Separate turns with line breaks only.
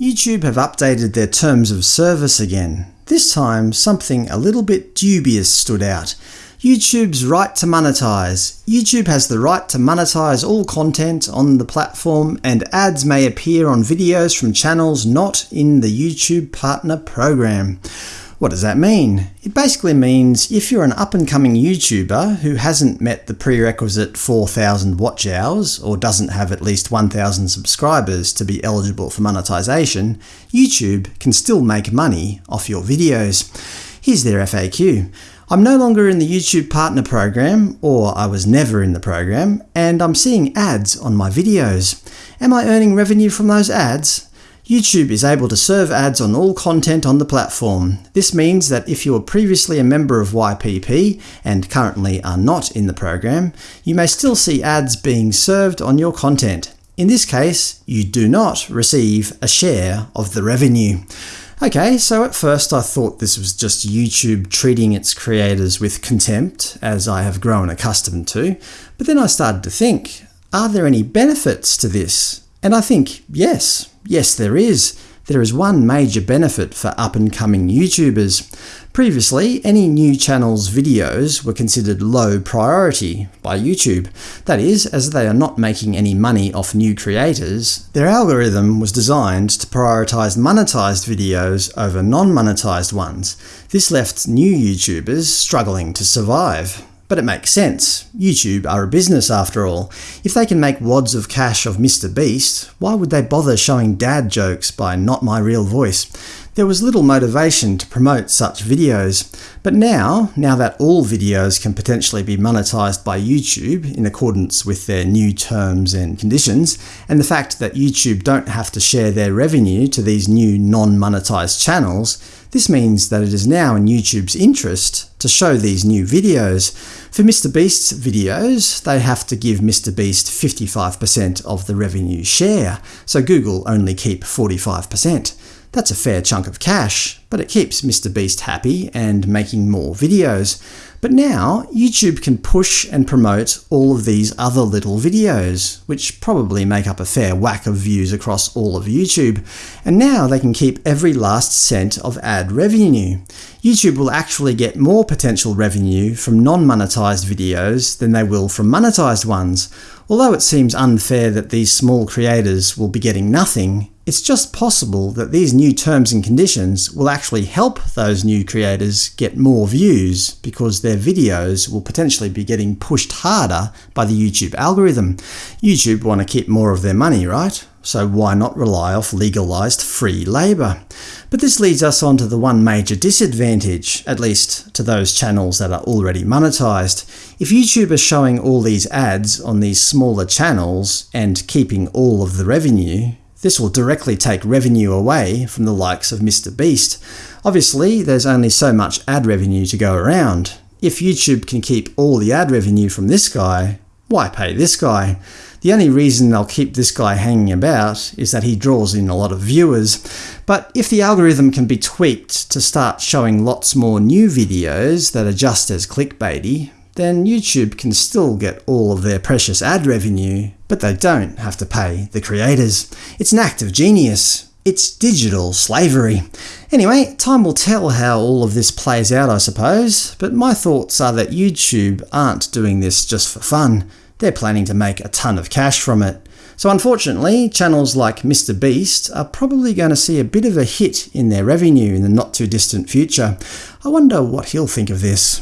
YouTube have updated their terms of service again. This time, something a little bit dubious stood out. YouTube's right to monetize. YouTube has the right to monetize all content on the platform, and ads may appear on videos from channels not in the YouTube Partner Program. What does that mean? It basically means if you're an up-and-coming YouTuber who hasn't met the prerequisite 4,000 watch hours, or doesn't have at least 1,000 subscribers to be eligible for monetization, YouTube can still make money off your videos. Here's their FAQ. I'm no longer in the YouTube Partner Program, or I was never in the program, and I'm seeing ads on my videos. Am I earning revenue from those ads? YouTube is able to serve ads on all content on the platform. This means that if you were previously a member of YPP and currently are not in the program, you may still see ads being served on your content. In this case, you do not receive a share of the revenue. Okay, so at first I thought this was just YouTube treating its creators with contempt, as I have grown accustomed to, but then I started to think, are there any benefits to this? And I think, yes, yes there is. There is one major benefit for up-and-coming YouTubers. Previously, any new channel's videos were considered low priority by YouTube. That is, as they are not making any money off new creators, their algorithm was designed to prioritize monetized videos over non-monetized ones. This left new YouTubers struggling to survive. But it makes sense. YouTube are a business after all. If they can make wads of cash of Mr Beast, why would they bother showing dad jokes by Not My Real Voice? There was little motivation to promote such videos. But now, now that all videos can potentially be monetized by YouTube in accordance with their new terms and conditions, and the fact that YouTube don't have to share their revenue to these new non-monetized channels, this means that it is now in YouTube's interest to show these new videos. For MrBeast's videos, they have to give MrBeast 55% of the revenue share, so Google only keep 45%. That's a fair chunk of cash, but it keeps MrBeast happy and making more videos. But now, YouTube can push and promote all of these other little videos, which probably make up a fair whack of views across all of YouTube, and now they can keep every last cent of ad revenue. YouTube will actually get more potential revenue from non-monetized videos than they will from monetized ones. Although it seems unfair that these small creators will be getting nothing, it's just possible that these new terms and conditions will actually help those new creators get more views, because their videos will potentially be getting pushed harder by the YouTube algorithm. YouTube want to keep more of their money, right? So why not rely off legalized free labour? But this leads us on to the one major disadvantage, at least to those channels that are already monetized. If YouTube is showing all these ads on these smaller channels and keeping all of the revenue, this will directly take revenue away from the likes of Mr Beast. Obviously, there's only so much ad revenue to go around. If YouTube can keep all the ad revenue from this guy, why pay this guy? The only reason they'll keep this guy hanging about is that he draws in a lot of viewers. But if the algorithm can be tweaked to start showing lots more new videos that are just as clickbaity, then YouTube can still get all of their precious ad revenue, but they don't have to pay the creators. It's an act of genius. It's digital slavery. Anyway, time will tell how all of this plays out I suppose, but my thoughts are that YouTube aren't doing this just for fun. They're planning to make a ton of cash from it. So unfortunately, channels like Mr Beast are probably going to see a bit of a hit in their revenue in the not too distant future. I wonder what he'll think of this.